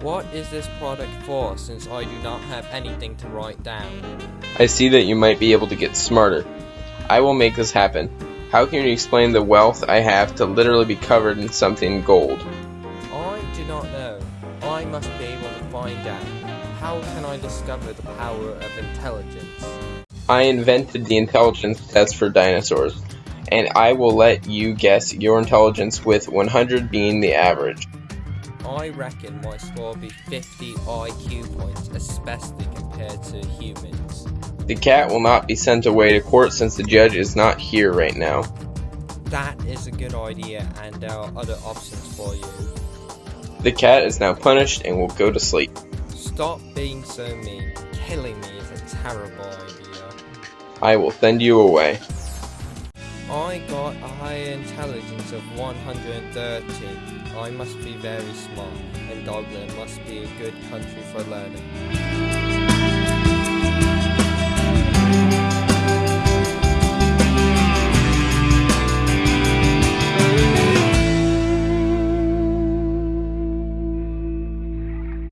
What is this product for since I do not have anything to write down? I see that you might be able to get smarter. I will make this happen. How can you explain the wealth I have to literally be covered in something gold? I do not know. I must be able to find out. How can I discover the power of intelligence? I invented the intelligence test for dinosaurs, and I will let you guess your intelligence with 100 being the average. I reckon my score will be 50 IQ points, especially compared to humans. The cat will not be sent away to court since the judge is not here right now. That is a good idea, and there are other options for you. The cat is now punished and will go to sleep. Stop being so mean. Killing me is a terrible idea. I will send you away. I got a higher intelligence of 130. I must be very smart, and Dogland must be a good country for learning.